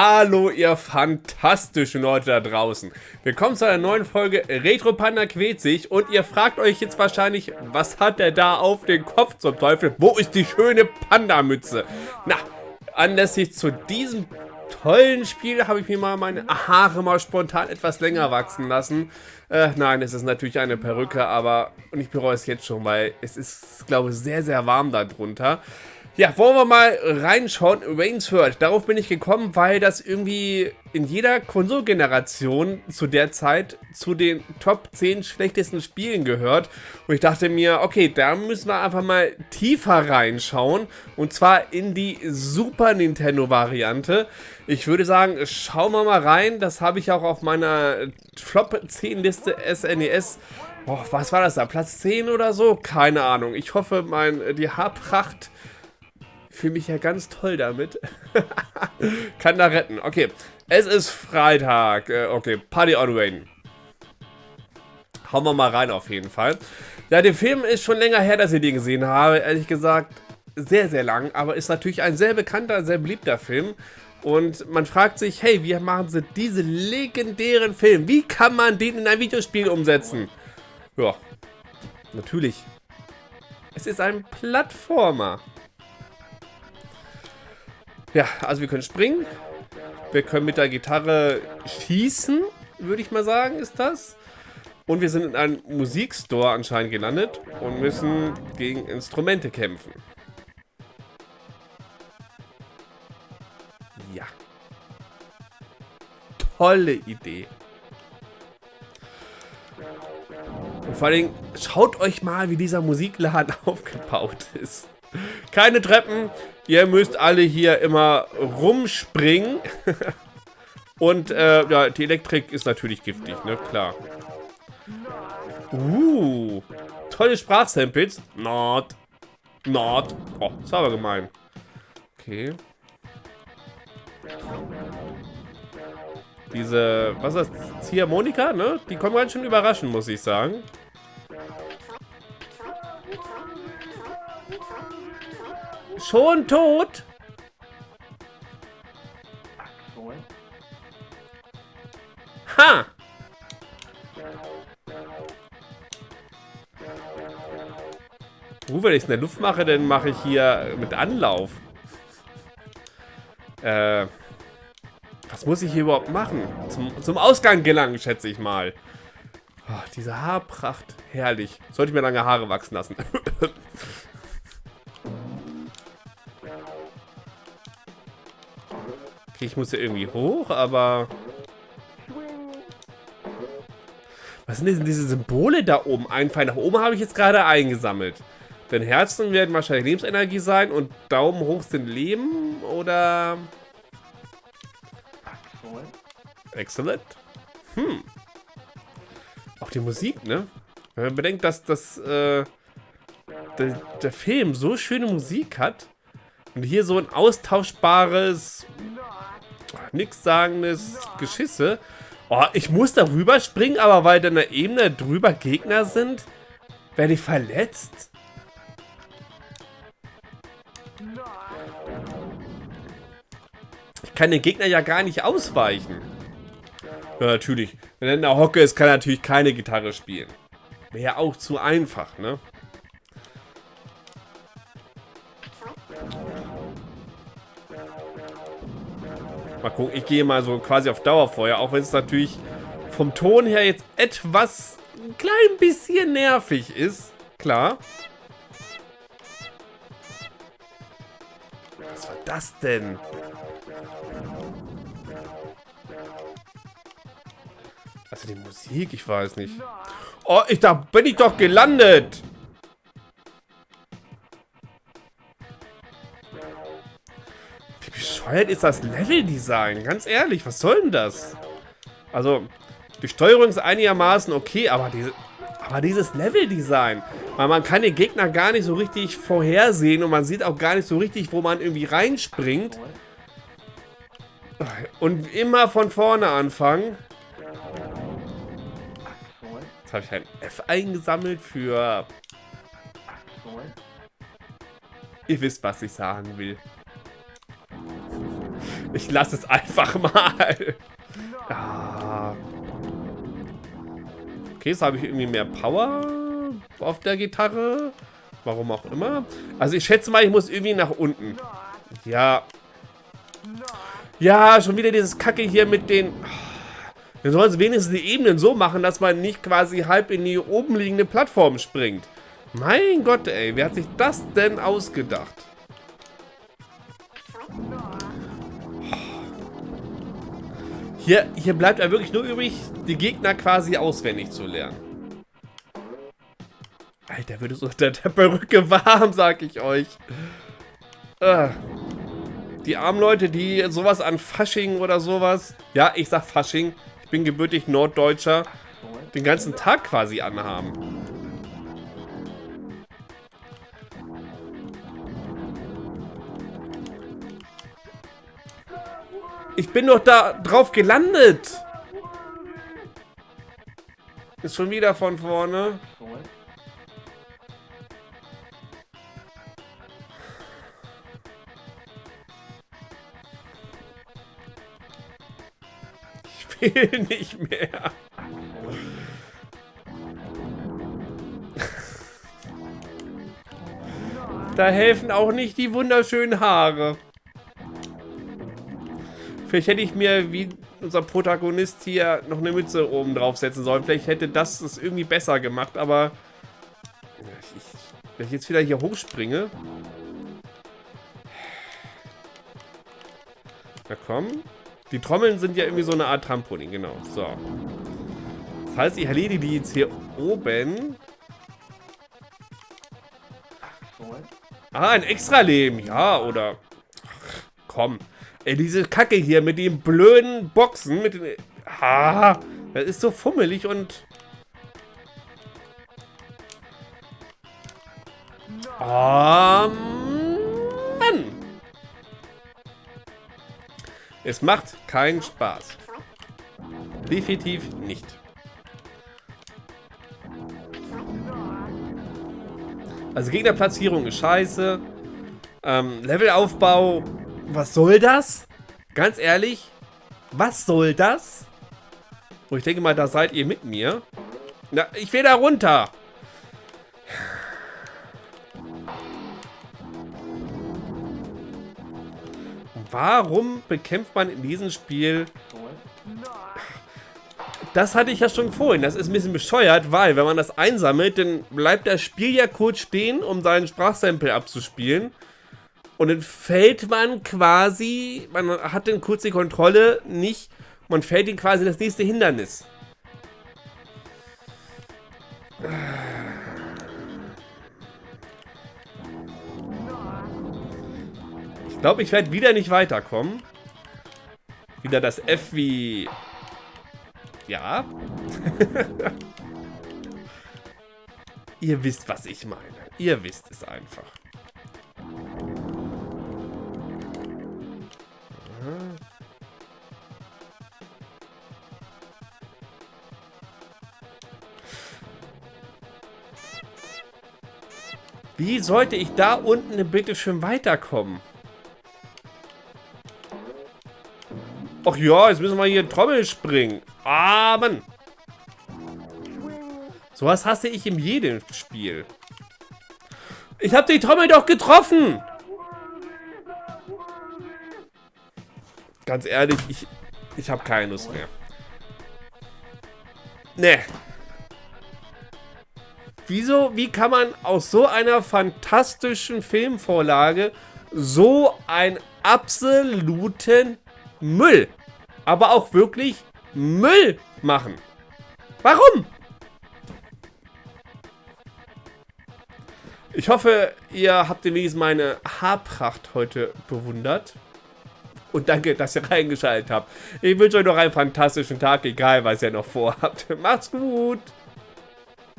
Hallo ihr fantastischen Leute da draußen. Willkommen zu einer neuen Folge Retro Panda quält sich und ihr fragt euch jetzt wahrscheinlich, was hat der da auf den Kopf zum Teufel? Wo ist die schöne Panda-Mütze? Na, anlässlich zu diesem tollen Spiel habe ich mir mal meine Haare mal spontan etwas länger wachsen lassen. Äh, nein, es ist natürlich eine Perücke, aber und ich bereue es jetzt schon, weil es ist, glaube ich, sehr, sehr warm darunter. Ja, wollen wir mal reinschauen. Rainsford, darauf bin ich gekommen, weil das irgendwie in jeder Konsolgeneration zu der Zeit zu den Top 10 schlechtesten Spielen gehört. Und ich dachte mir, okay, da müssen wir einfach mal tiefer reinschauen. Und zwar in die Super Nintendo Variante. Ich würde sagen, schauen wir mal rein. Das habe ich auch auf meiner Flop 10 Liste SNES. Boah, was war das da? Platz 10 oder so? Keine Ahnung. Ich hoffe, mein, die Haarpracht fühle mich ja ganz toll damit. Kann da retten. Okay, es ist Freitag. Äh, okay, Party on Wayne. Hauen wir mal rein auf jeden Fall. Ja, der Film ist schon länger her, dass ich den gesehen habe. Ehrlich gesagt, sehr, sehr lang. Aber ist natürlich ein sehr bekannter, sehr beliebter Film. Und man fragt sich, hey, wie machen sie diese legendären Film? Wie kann man den in ein Videospiel umsetzen? Ja, natürlich. Es ist ein Plattformer. Ja, also wir können springen. Wir können mit der Gitarre schießen, würde ich mal sagen, ist das. Und wir sind in einem Musikstore anscheinend gelandet und müssen gegen Instrumente kämpfen. Ja. Tolle Idee. Und vor allem, schaut euch mal, wie dieser Musikladen aufgebaut ist. Keine Treppen. Ihr müsst alle hier immer rumspringen. Und äh, ja, die Elektrik ist natürlich giftig, ne? Klar. Uh, tolle Sprachsamples. Not. Not. Oh, war aber gemein. Okay. Diese, was ist das? Ziehharmonika, ne? Die kommen ganz schön überraschen, muss ich sagen. Schon tot? Ha! Uh, wenn ich es in der Luft mache, dann mache ich hier mit Anlauf. Äh, was muss ich hier überhaupt machen? Zum, zum Ausgang gelangen, schätze ich mal. Oh, diese Haarpracht. Herrlich. Sollte ich mir lange Haare wachsen lassen. ich muss ja irgendwie hoch, aber... Was sind denn diese Symbole da oben? Ein Pfeil nach oben habe ich jetzt gerade eingesammelt. Denn Herzen werden wahrscheinlich Lebensenergie sein und Daumen hoch sind Leben oder... Excellent. Hm. Auch die Musik, ne? Wenn man bedenkt, dass das, äh, der, der Film so schöne Musik hat und hier so ein austauschbares nichtsagendes Geschisse. Oh, ich muss darüber springen, aber weil da eine Ebene drüber Gegner sind, werde ich verletzt. Ich kann den Gegner ja gar nicht ausweichen. Ja, natürlich. Wenn er in der Hocke ist, kann er natürlich keine Gitarre spielen. Wäre ja auch zu einfach, ne? Gucken, ich gehe mal so quasi auf Dauerfeuer, auch wenn es natürlich vom Ton her jetzt etwas ein klein bisschen nervig ist. Klar. Was war das denn? Also die Musik, ich weiß nicht. Oh, ich, da bin ich doch gelandet. Bescheuert ist das Leveldesign? Ganz ehrlich, was soll denn das? Also, die Steuerung ist einigermaßen okay, aber diese, aber dieses Leveldesign, weil man kann den Gegner gar nicht so richtig vorhersehen und man sieht auch gar nicht so richtig, wo man irgendwie reinspringt. Und immer von vorne anfangen. Jetzt habe ich ein F eingesammelt für... Ihr wisst, was ich sagen will. Ich lasse es einfach mal. Ah. Okay, jetzt habe ich irgendwie mehr Power auf der Gitarre. Warum auch immer. Also ich schätze mal, ich muss irgendwie nach unten. Ja. Ja, schon wieder dieses Kacke hier mit den... Wir sollen wenigstens die Ebenen so machen, dass man nicht quasi halb in die oben liegende Plattform springt. Mein Gott, ey. Wer hat sich das denn ausgedacht? Hier, hier bleibt ja wirklich nur übrig, die Gegner quasi auswendig zu lernen. Alter, wird es unter der Perücke warm, sag ich euch. Ah. Die armen Leute, die sowas an Fasching oder sowas, ja, ich sag Fasching, ich bin gebürtig Norddeutscher, den ganzen Tag quasi anhaben. Ich bin doch da drauf gelandet. Ist schon wieder von vorne. will nicht mehr. Da helfen auch nicht die wunderschönen Haare. Vielleicht hätte ich mir, wie unser Protagonist hier, noch eine Mütze oben draufsetzen sollen. Vielleicht hätte das es irgendwie besser gemacht, aber... Ich, wenn ich jetzt wieder hier hochspringe... Na komm. Die Trommeln sind ja irgendwie so eine Art Trampolin, genau. So. Das heißt, ich erledige die jetzt hier oben. Ah, ein Extra-Leben. Ja, oder... Ach, komm. Ey, diese Kacke hier mit den blöden Boxen, mit den... Ah, das ist so fummelig und... Oh, Mann. Es macht keinen Spaß. Definitiv nicht. Also Gegnerplatzierung ist scheiße. Ähm, Levelaufbau, was soll das? Ganz ehrlich, was soll das? Und oh, ich denke mal, da seid ihr mit mir. Na, ich will da runter. Warum bekämpft man in diesem Spiel... Das hatte ich ja schon vorhin. Das ist ein bisschen bescheuert, weil wenn man das einsammelt, dann bleibt das Spiel ja kurz stehen, um seinen Sprachsample abzuspielen. Und dann fällt man quasi, man hat dann kurz die Kontrolle nicht, man fällt in quasi das nächste Hindernis. Ich glaube, ich werde wieder nicht weiterkommen. Wieder das F wie... Ja. Ihr wisst, was ich meine. Ihr wisst es einfach. Wie sollte ich da unten bitte schön weiterkommen? Ach ja, jetzt müssen wir hier Trommel springen. Ah, Mann. Sowas hasse ich in jedem Spiel. Ich habe die Trommel doch getroffen. Ganz ehrlich, ich, ich habe keine Lust mehr. Ne. Wieso, wie kann man aus so einer fantastischen Filmvorlage so einen absoluten Müll aber auch wirklich Müll machen. Warum? Ich hoffe, ihr habt wenigstens meine Haarpracht heute bewundert. Und danke, dass ihr reingeschaltet habt. Ich wünsche euch noch einen fantastischen Tag, egal was ihr noch vorhabt. Macht's gut!